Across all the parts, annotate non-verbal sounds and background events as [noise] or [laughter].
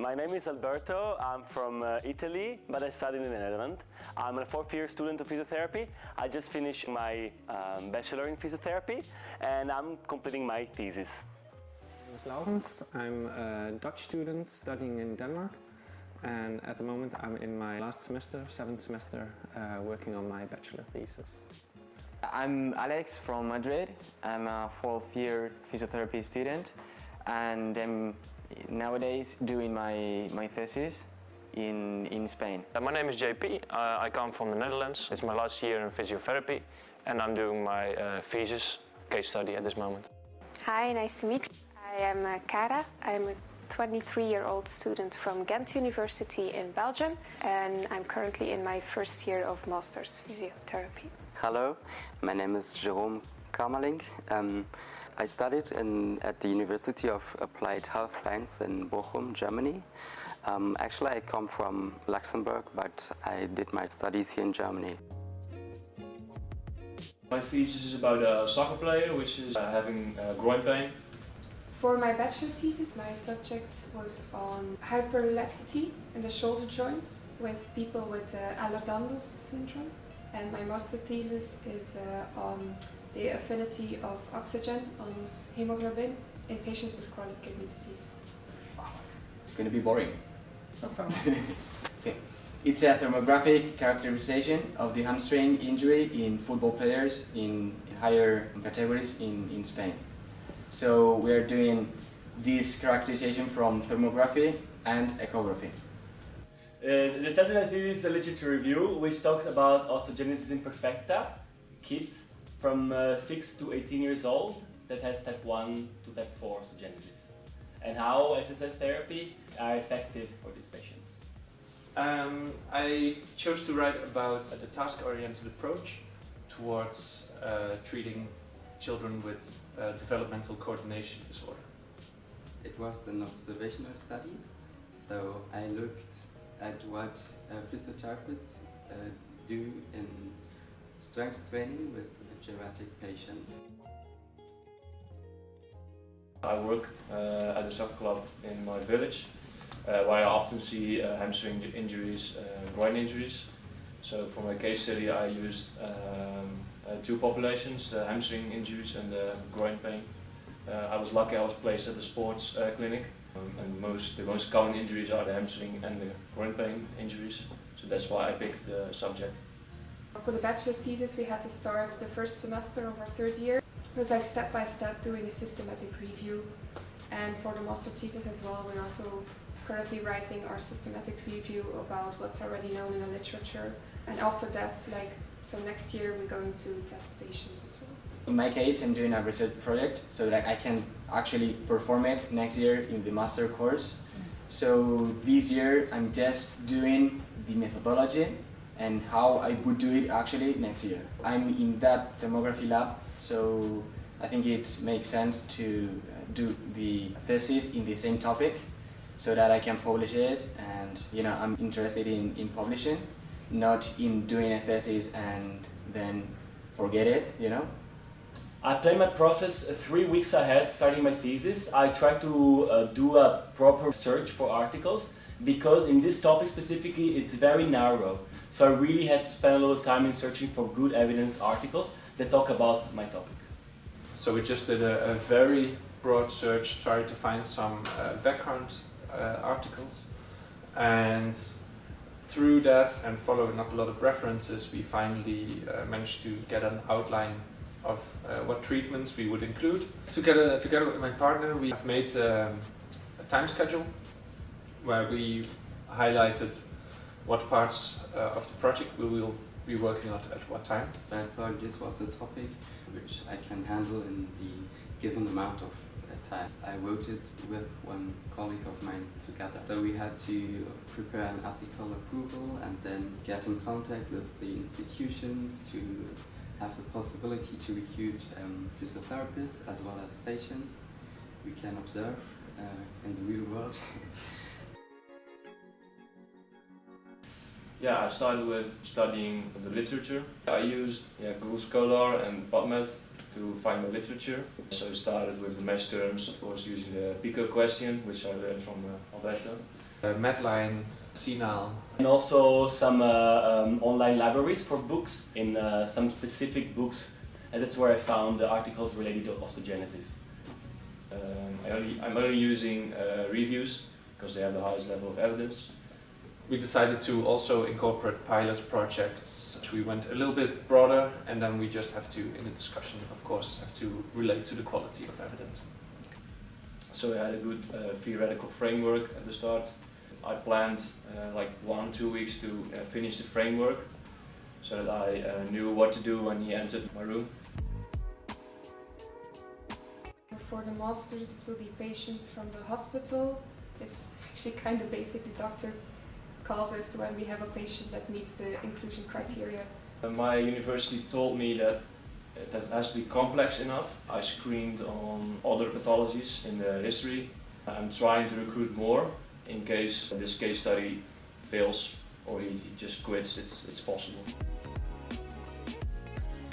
My name is Alberto. I'm from uh, Italy, but I study in the Netherlands. I'm a fourth year student of physiotherapy. I just finished my um, bachelor in physiotherapy and I'm completing my thesis. My name is Laurens. I'm a Dutch student studying in Denmark and at the moment I'm in my last semester, seventh semester, uh, working on my bachelor thesis. I'm Alex from Madrid. I'm a fourth year physiotherapy student and I'm nowadays doing my, my thesis in, in Spain. Uh, my name is JP. Uh, I come from the Netherlands. It's my last year in physiotherapy and I'm doing my uh, thesis case study at this moment. Hi, nice to meet you. I am uh, Cara. I'm a 23-year-old student from Ghent University in Belgium and I'm currently in my first year of Master's Physiotherapy. Hello, my name is Jerome Kamerling. Um, I studied in, at the University of Applied Health Science in Bochum, Germany. Um, actually, I come from Luxembourg, but I did my studies here in Germany. My thesis is about a soccer player which is uh, having uh, groin pain. For my bachelor thesis, my subject was on hyperlaxity in the shoulder joints with people with uh, Ehlers-Danlos syndrome. And my master thesis is uh, on the affinity of oxygen on hemoglobin in patients with chronic kidney disease. It's going to be boring. okay. [laughs] It's a thermographic characterization of the hamstring injury in football players in higher categories in, in Spain. So we are doing this characterization from thermography and echography. Uh, the title of this is a literature review which talks about osteogenesis imperfecta, kids from uh, 6 to 18 years old that has type 1 to type 4 osteogenesis and how exercise therapy are effective for these patients. Um, I chose to write about the task-oriented approach towards uh, treating children with uh, developmental coordination disorder. It was an observational study, so I looked at what uh, physiotherapists uh, do in strength training with geriatric patients. I work uh, at a soccer club in my village uh, where I often see uh, hamstring injuries, uh, groin injuries. So for my case study I used um, uh, two populations, the hamstring injuries and the groin pain. Uh, I was lucky I was placed at the sports clinic um, and most the most common injuries are the hamstring and the groin pain injuries. So that's why I picked the subject. For the bachelor thesis we had to start the first semester of our third year. It was like step by step doing a systematic review and for the master thesis as well we're also currently writing our systematic review about what's already known in the literature and after that like so next year we're going to test patients as well. In my case I'm doing a research project so that I can actually perform it next year in the master course. Mm. So this year I'm just doing the methodology and how I would do it actually next year. I'm in that thermography lab, so I think it makes sense to uh, do the thesis in the same topic so that I can publish it and you know I'm interested in, in publishing, not in doing a thesis and then forget it, you know. I plan my process three weeks ahead starting my thesis. I try to uh, do a proper search for articles because in this topic specifically it's very narrow. So I really had to spend a lot of time in searching for good evidence articles that talk about my topic. So we just did a, a very broad search, tried to find some uh, background uh, articles and through that and following up a lot of references we finally uh, managed to get an outline of uh, what treatments we would include. Together, together with my partner we have made um, a time schedule where we highlighted what parts uh, of the project we will be working on at what time. I thought this was a topic which I can handle in the given amount of uh, time. I wrote it with one colleague of mine together. So we had to prepare an article approval and then get in contact with the institutions to have the possibility to recruit um, physiotherapists as well as patients we can observe uh, in the real world. [laughs] Yeah, I started with studying the literature. I used yeah, Google Scholar and PubMed to find the literature. So I started with the MeSH terms, of course using the PICO question, which I learned from uh, Alberto. uh, Medline, CINAHL. And also some uh, um, online libraries for books in uh, some specific books and that's where I found the articles related to osteogenesis. Um, I only, I'm only using uh, reviews because they have the highest level of evidence. We decided to also incorporate pilot projects. We went a little bit broader and then we just have to, in the discussion of course, have to relate to the quality of evidence. So we had a good uh, theoretical framework at the start. I planned uh, like one, two weeks to uh, finish the framework so that I uh, knew what to do when he entered my room. For the masters it will be patients from the hospital. It's actually kind of basic. The doctor calls us when we have a patient that meets the inclusion criteria. Uh, my university told me that that has to be complex enough. I screened on other pathologies in the history. I'm trying to recruit more in case this case study fails or he, he just quits, it's, it's possible.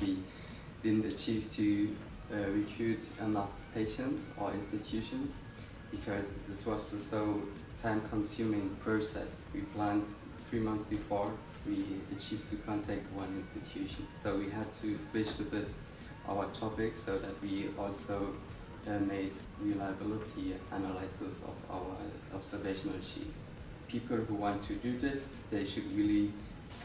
We didn't achieve to uh, recruit enough patients or institutions because this was a so time-consuming process. We planned three months before we achieved to contact one institution. So we had to switch a bit our topic so that we also uh, made reliability analysis of our observational sheet. People who want to do this, they should really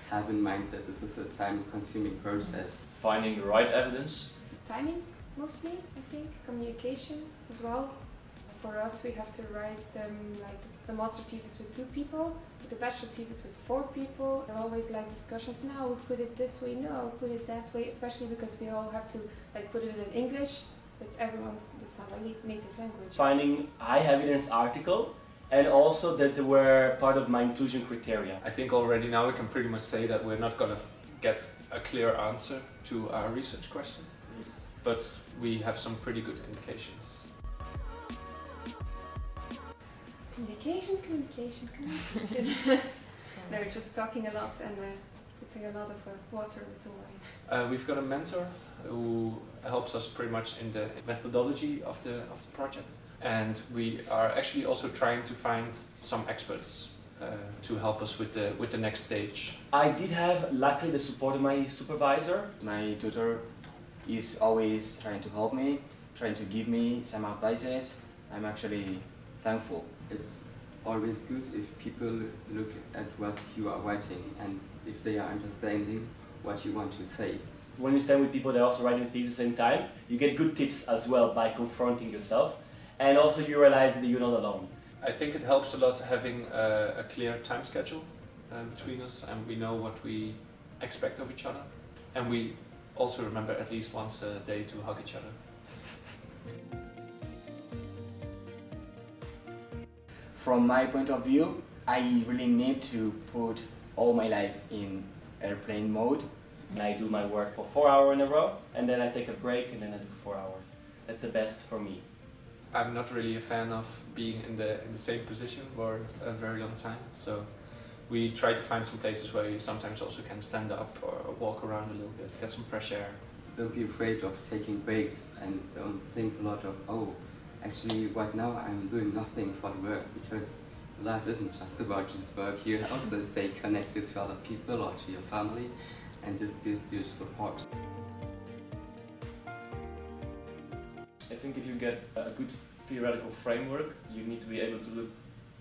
have in mind that this is a time-consuming process. Finding the right evidence. Timing, mostly, I think. Communication as well. For us, we have to write them like the master thesis with two people, the bachelor thesis with four people. There are always like discussions. Now we put it this way. No, put it that way. Especially because we all have to like put it in English, but everyone's the native language. Finding high evidence article and also that they were part of my inclusion criteria. I think already now we can pretty much say that we're not going to get a clear answer to our research question, but we have some pretty good indications. Communication, communication, communication. [laughs] [laughs] They're just talking a lot and uh, putting a lot of uh, water with the wine. Uh, we've got a mentor who helps us pretty much in the methodology of the, of the project. And we are actually also trying to find some experts uh, to help us with the, with the next stage. I did have, luckily, the support of my supervisor. My tutor is always trying to help me, trying to give me some advices. I'm actually thankful. It's always good if people look at what you are writing and if they are understanding what you want to say. When you stand with people that are also writing thesis at the same time, you get good tips as well by confronting yourself and also you realize that you're not alone. I think it helps a lot having a, a clear time schedule um, between us and we know what we expect of each other and we also remember at least once a day to hug each other. From my point of view, I really need to put all my life in airplane mode. And I do my work for four hours in a row and then I take a break and then I do four hours. That's the best for me. I'm not really a fan of being in the in the same position for a very long time. So we try to find some places where you sometimes also can stand up or walk around a little bit, get some fresh air. Don't be afraid of taking breaks and don't think a lot of, oh, actually right now I'm doing nothing for the work because life isn't just about just work. You [laughs] also stay connected to other people or to your family and this gives you support. I think if you get a good theoretical framework, you need to be able to look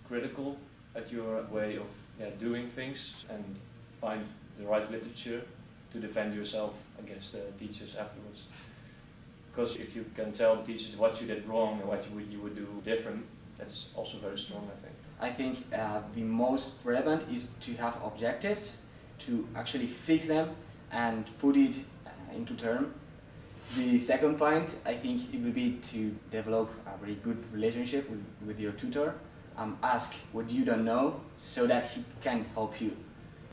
critical at your way of yeah, doing things and find the right literature to defend yourself against the teachers afterwards. Because if you can tell the teachers what you did wrong and what you would, you would do different, that's also very strong, I think. I think uh, the most relevant is to have objectives, to actually fix them and put it uh, into term the second point, I think it will be to develop a very good relationship with, with your tutor. Um, ask what you don't know so that he can help you.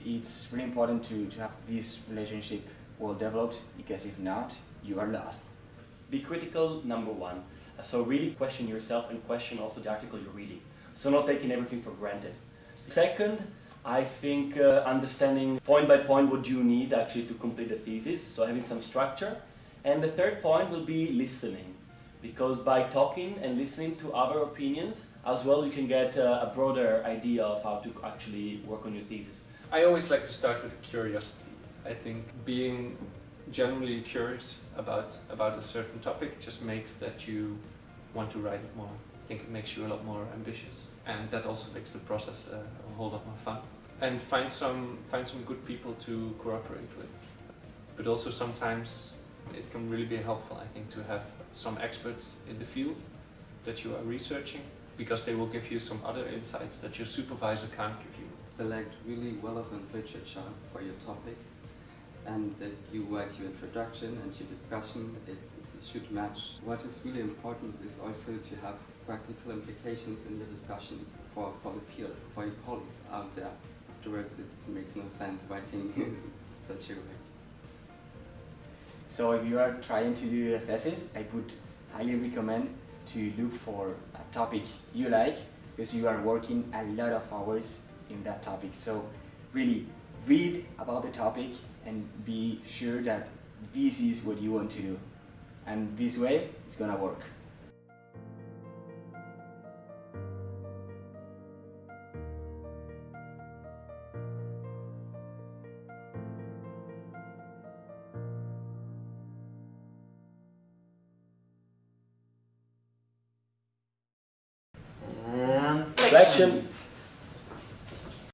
It's really important to, to have this relationship well developed because if not, you are lost. Be critical, number one. So really question yourself and question also the article you're reading. So not taking everything for granted. Second, I think uh, understanding point by point what you need actually to complete the thesis, so having some structure. And the third point will be listening. because by talking and listening to other opinions as well you can get uh, a broader idea of how to actually work on your thesis. I always like to start with curiosity. I think being generally curious about, about a certain topic just makes that you want to write it more. I think it makes you a lot more ambitious and that also makes the process uh, a whole lot more fun. And find some, find some good people to cooperate with. But also sometimes it can really be helpful, I think, to have some experts in the field that you are researching because they will give you some other insights that your supervisor can't give you. Select really relevant literature for your topic and that you write your introduction and your discussion, it should match. What is really important is also to have practical implications in the discussion for, for the field, for your colleagues out there. Afterwards, it makes no sense writing [laughs] in such a way. So if you are trying to do a thesis, I would highly recommend to look for a topic you like because you are working a lot of hours in that topic. So really read about the topic and be sure that this is what you want to do. And this way, it's gonna work.